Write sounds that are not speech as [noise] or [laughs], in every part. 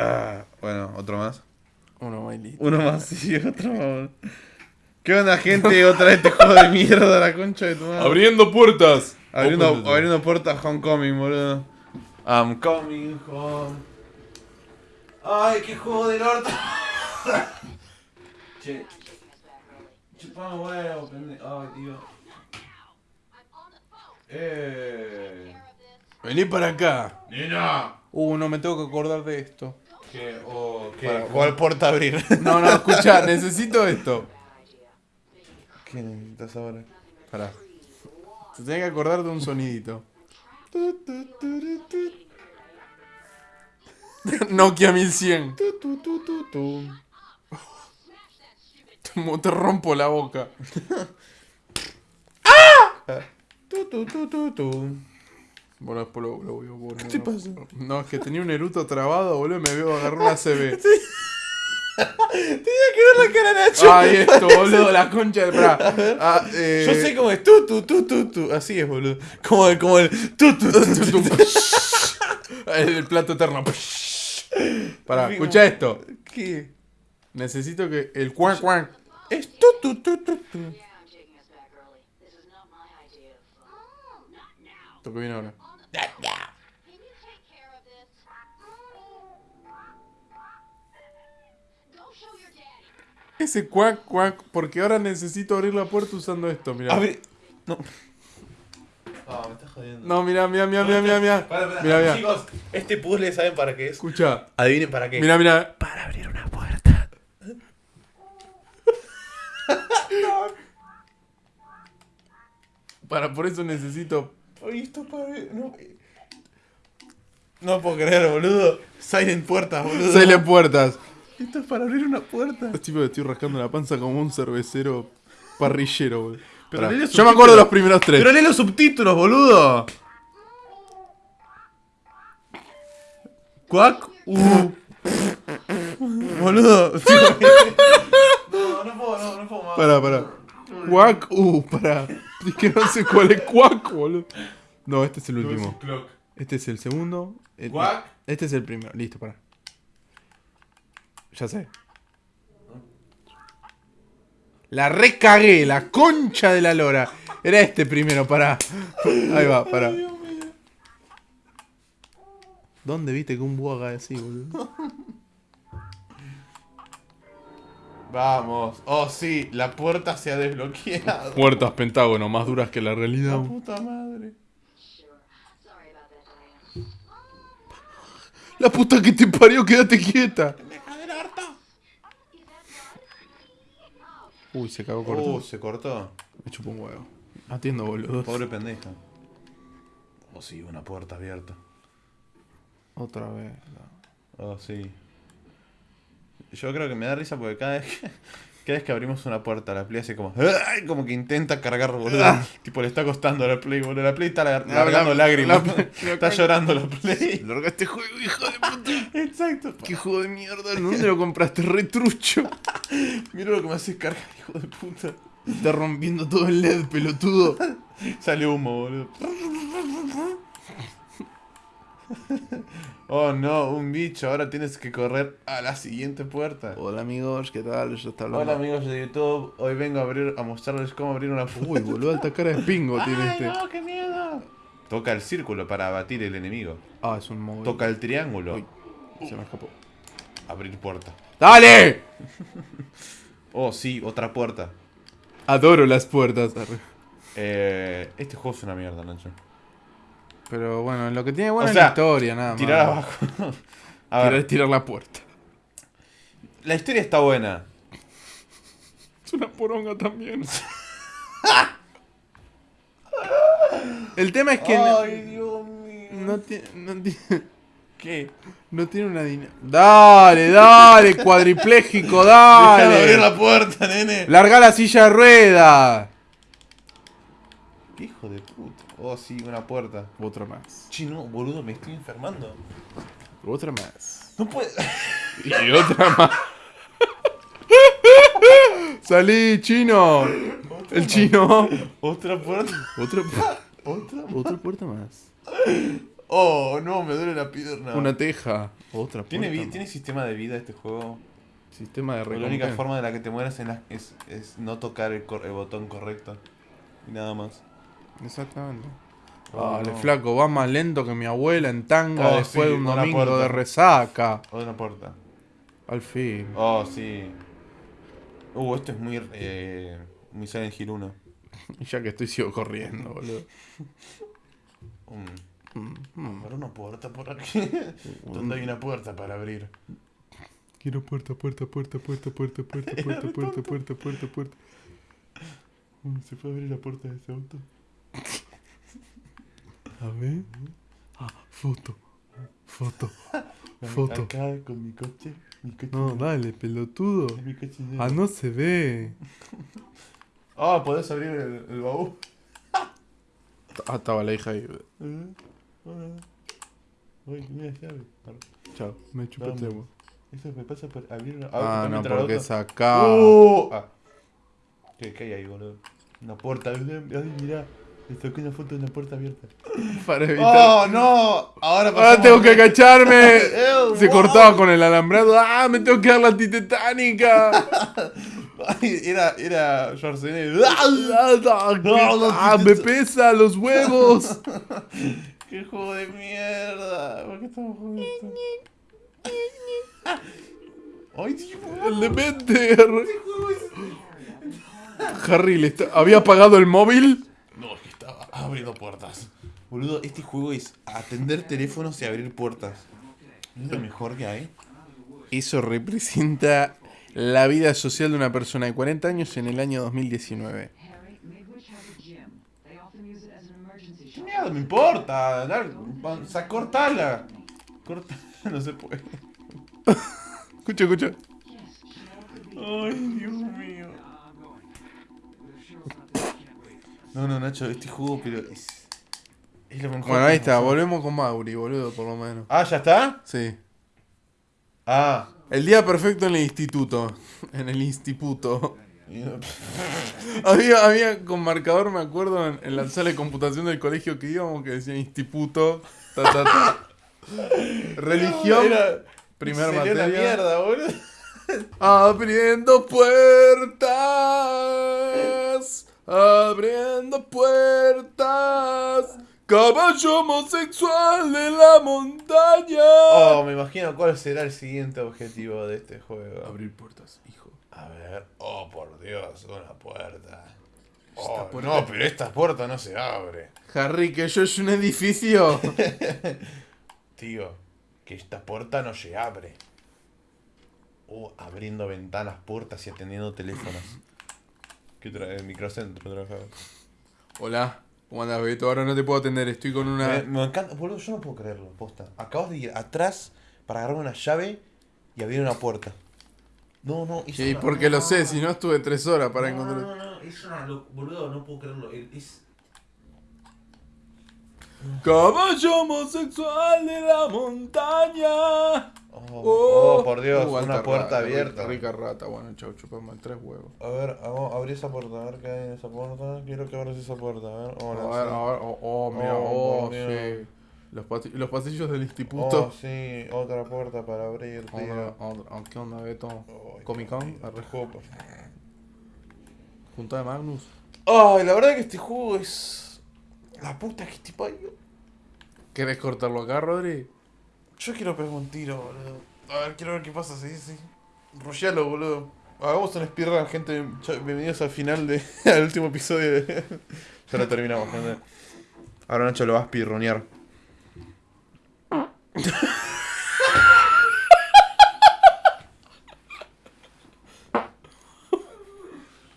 Ah, bueno, otro más. Uno más listo. Uno más, sí, [laughs] otro más. ¿Qué onda, gente? Otra vez este juego de [laughs] mierda, la concha de tu madre. Abriendo puertas. Abriendo, Open abriendo puertas Homecoming, boludo. I'm coming home. Ay, qué juego del orto. [laughs] che. Chupame huevo, pendejo. Ay, tío. Eh. Vení para acá. Nina. Uh, no me tengo que acordar de esto. ¿Qué? Oh, ¿qué? Para- ¿Cuál puerta abrir? No, no, escucha, necesito esto. ¿Qué necesitas ahora? Pará. Se tiene que acordar de un sonidito. [laughs] Nokia 1100. [laughs] Tu, tu, tu, tu, tu. Como te rompo la boca. Tu, tu, tu, tu, tu. Bueno, después lo, lo voy a poner. ¿Qué te pasa? No, es que tenía un eruto trabado, boludo, y me veo agarrar una CB. [laughs] Tenía que ver la cara de Nacho. Ay, esto, boludo, la concha de. Pará. Ah, eh, Yo sé cómo es tu, tu, tu, tu, tu. Así es, boludo. Como el, como el tu, tu, tu, tu, tu. [laughs] El plato eterno. Pará, escucha esto. ¿Qué? Necesito que el cuan cuan. Es tu, tu, tu, tu, tu. Ahora. Ese cuac cuac, porque ahora necesito abrir la puerta usando esto, mira. Abre. No. Me estás jodiendo. No, mira, mira, mira, mira, mira, mira. Mira, mira. Chicos, este puzzle, ¿saben para qué es? Escucha. Adivinen para qué. Mira, mira. Para abrir una puerta. [laughs] Para, por eso necesito. Oye, esto para abrir. No. No puedo creer, boludo. Silent puertas, boludo. Seis puertas. Esto es para abrir una puerta. Es tipo que estoy rascando la panza como un cervecero parrillero, boludo. Pero Pará. lee los Yo me acuerdo de los primeros tres. Pero lee los subtítulos, boludo. Cuac. Uh. boludo. [laughs] no, no puedo, no, no puedo más. Pará, pará. Cuac, uh, pará. Es que no sé cuál es cuac, boludo. No, este es el último. Este es el segundo. El- Cuac. Este es el primero. Listo, pará. Ya sé. La recagué, la concha de la lora. Era este primero, pará. Ahí va, pará. ¿Dónde viste que un búho haga así, boludo? Vamos. Oh, sí, la puerta se ha desbloqueado. Puertas pentágono, más duras que la realidad. La puta madre. La puta que te parió, quédate quieta. Uy, se cagó corto. Uh, se cortó. Me chupó un huevo. Atiendo, boludo. Pobre pendeja. Oh, sí, una puerta abierta. Otra vez. Oh, sí. Yo creo que me da risa porque cada vez que, cada vez que abrimos una puerta, la Play hace como. ¡ay! Como que intenta cargar, boludo. Ah. tipo, le está costando a la Play, boludo. La Play está lar- largando la- lágrimas. la- está [laughs] [laughs] llorando la Play. [laughs] Larga este juego, hijo de puta. Exacto. Qué juego de mierda. ¿Dónde lo compraste? Retrucho. Mira lo que me hace cargar, hijo de puta. Está rompiendo todo el LED, pelotudo. Sale humo, boludo. Oh no, un bicho. Ahora tienes que correr a la siguiente puerta. Hola amigos, ¿qué tal? Está hablando. Hola amigos de YouTube, hoy vengo a abrir a mostrarles cómo abrir una puerta. Uy, boludo, alta cara de pingo [laughs] tiene ¡Ay, este. no, qué miedo! Toca el círculo para abatir el enemigo. Ah, es un móvil. Toca el triángulo. Uy. Se me escapó. Abrir puerta. ¡Dale! [laughs] Oh, sí, otra puerta. Adoro las puertas. Eh, este juego es una mierda, Nacho. Pero bueno, lo que tiene bueno O es sea, la historia, nada más. [laughs] Tirar abajo. a Tirar, ver, tirar la puerta. la historia está buena. Es una poronga también. [laughs] El tema es que no- Dios mío. no, tiene, no, tiene, ¿Qué? no tiene una dinámica. Dale, dale, cuadripléjico, [laughs] abrir dale. la puerta, nene. Larga la silla de rueda. ¿Qué hijo de puta? Oh, sí, una puerta. Otra más. Chino, boludo, me estoy enfermando. Otra más. No puede. [laughs] Y otra más. [laughs] Salí, chino. El chino. Otra puerta. Otra, [laughs] Otra. otra puerta más. Oh, no, me duele la pierna. Una teja. Otra ¿Tiene, puerta más. ¿Tiene sistema de vida este juego? Sistema de La única recompensa. forma de la que te mueras en la- es, es no tocar el, cor- el botón correcto. Y nada más. Exactamente. Oh, Dale, no. flaco, va más lento que mi abuela en tanga Oh, después sí, de un domingo puerta. de resaca. O una puerta. Al fin. Oh, sí. Uh, esto es muy. Eh, muy Silent Hill 1. Y ya que estoy sigo corriendo, boludo. Mm. Mm, mm. ¿Habrá una puerta por aquí? ¿Dónde hay una puerta para abrir? Quiero puerta, puerta, puerta, puerta, puerta, puerta, puerta, puerta, puerta, puerta, puerta. Mm, ¿Se puede abrir la puerta de ese auto? A ver. Ah, foto. Foto. [laughs] Foto. Acá con mi coche. Mi coche. No, dale, pelotudo. mi coche Ah, no se ve. [laughs] Ah, podés abrir el, el baúl. Ah, estaba la hija ahí. Hola. Uy, mira llave. Chao, me. Vamos. Eso me pasa por abrir una. Ah, no, porque es acá. ¡Oh! Ah. ¿Qué, ¿Qué hay ahí, boludo? Una puerta. Ay, mirá. Le saqué una foto de una puerta abierta. [laughs] Para evitar. ¡Oh, no! Ahora ¡Ah, tengo que agacharme! [laughs] Ew, Se wow. cortaba con el alambrado. ¡Ah, me tengo que dar la antitetánica! [laughs] Era, era Schwarzenegger. ¡Ah, me pesa los huevos! ¡Qué juego de mierda! ¿Por qué estamos jugando esto? ¡Ay! El de Bender. Harry le está- había apagado el móvil. No, es que estaba abriendo puertas. Boludo, este juego es atender teléfonos y abrir puertas. Es lo mejor que hay. Eso representa la vida social de una persona de 40 años en el año 2019. Harry, Midwich has a gym. They often use it as an emergency ¿Qué mierda me importa? Va- sa- cortala. Corta. [laughs] No se puede. [laughs] Escucha, escucha. Ay, Dios mío. No, no, Nacho, este juego, pero es. Es lo mejor. Bueno, ahí está. Volvemos con Mauri, boludo, por lo menos. Ah, ¿ya está? Sí. Ah. El día perfecto en el instituto. [laughs] En el instituto. [laughs] Había, había con marcador, me acuerdo, en, en la sala de computación del colegio que íbamos, que decía instituto, ta, ta, ta. [laughs] Religión, Era- primer materia. mierda, boludo. Abriendo puertas, abriendo puertas, caballo homosexual de la montaña. Oh, me imagino cuál será el siguiente objetivo de este juego. Abrir puertas, hijo. A ver, oh por Dios, una puerta. Oh, puerta- No, pero esta puerta no se abre. Harry, que yo es un edificio. [laughs] Tío, que esta puerta no se abre. Oh, abriendo ventanas, puertas y atendiendo teléfonos. ¿Qué trae? El microcentro trabajaba. Hola, ¿cómo andas, Beto? Ahora no te puedo atender, estoy con una... Me, me encanta, boludo, yo no puedo creerlo, posta. Acabas de ir atrás para agarrar una llave y abrir una puerta. No, no, es Sí, una- porque lo sé, si no estuve tres horas para no, no, encontrar... no, no, es una lo- boludo, no puedo creerlo. Es, Caballo homosexual de la montaña. Oh, oh, por Dios, Uh, una puerta rata, abierta. Rica, rica rata, bueno, chau, chupamos tres huevos. A ver, vamos, abrí esa puerta, a ver qué hay en esa puerta. Quiero que abras esa puerta, a ver. A ver, sí. a ver, oh, oh, mira, Oh, oh, por Dios. sí. Los, los pasillos del Oh, instituto. sí, otra puerta para abrir, Otra- tío. otra- oh, ¿Qué onda, Beto? Comic Con, junta de Magnus. Ay, la verdad que este juego es. La puta que este parió. ¿Querés cortarlo acá, Rodri? Yo quiero pegar un tiro, boludo. A ver, quiero ver qué pasa, sí, sí. Rollalo, boludo. Hagamos un speedrun, gente. Bienvenidos al final de. [laughs] al último episodio de. [laughs] ya lo terminamos, gente. Ahora Nacho lo va a speedrunear. [laughs]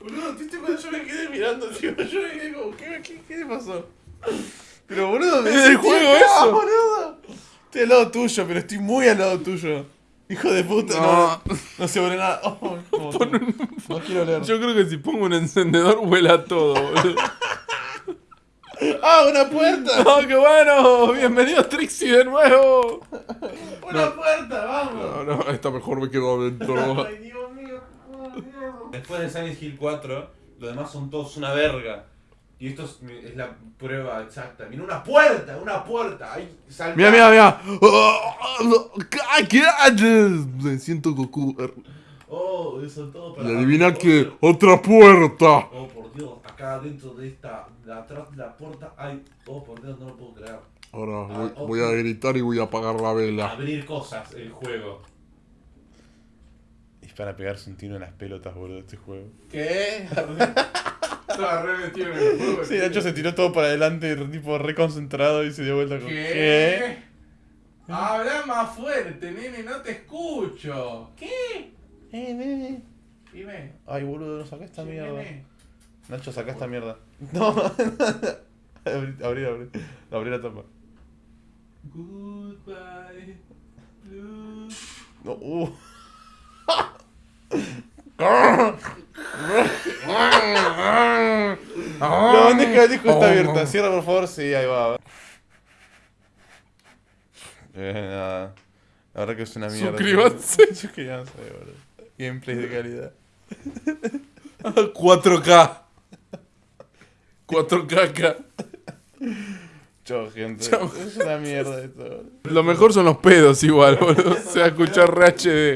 Boludo, ¿viste cuando yo me quedé mirando, tío? Yo me quedé como, ¿qué, qué, qué pasó? Pero boludo, me Es del sentí juego acá, eso. boludo. Estoy al lado tuyo, pero estoy muy al lado tuyo. Hijo de puta, no, No. no, se abre nada. Oh, [laughs] no quiero leer. Yo creo que si pongo un encendedor vuela todo, boludo. [laughs] ¡Ah, una puerta! [laughs] ¡Oh, qué bueno! Bienvenido Trixie de nuevo. ¡Una puerta, vamos! No, no, esta mejor me quedo adentro. Ay, Dios mío. Después de Silent Hill 4, lo demás son todos una verga. Y esto es, es la prueba exacta. Mira, una puerta, una puerta. Ahí, saltá. Mira, mira, mira. Me siento Goku. Oh, eso todo para. Y adivina que otra puerta. Oh, por Dios, acá dentro de esta. de atrás de la puerta hay. Oh, por Dios, no lo puedo creer. Ahora voy, voy a gritar y voy a apagar la vela. Abrir cosas, el juego. Es para pegarse un tiro en las pelotas, boludo, este juego. ¿Qué? [laughs] [laughs] Estaba re metido en el juego. Sí, Nacho se tiró todo para adelante, tipo reconcentrado y se dio vuelta con. ¿Qué? Habla más fuerte, nene, no te escucho. ¿Qué? Eh, nene. Dime. Ay, boludo, no saca esta Sí, mierda. nene. Nacho, saca esta mierda. [laughs] No. abrí, abrí, abrí. Abrí la tapa. Goodbye, blue. No, uh. [laughs] No, deja el disco está abierta. Cierra, por favor. Sí, ahí va. Eh, nada. La verdad que es una mierda. Suscríbanse. [laughs] Suscríbanse, boludo. Gameplay de calidad. [laughs] 4K. 4K acá. Chao, gente. Chao. Es una mierda esto, boludo. Lo mejor son los pedos igual, boludo. Se va a escuchar re HD.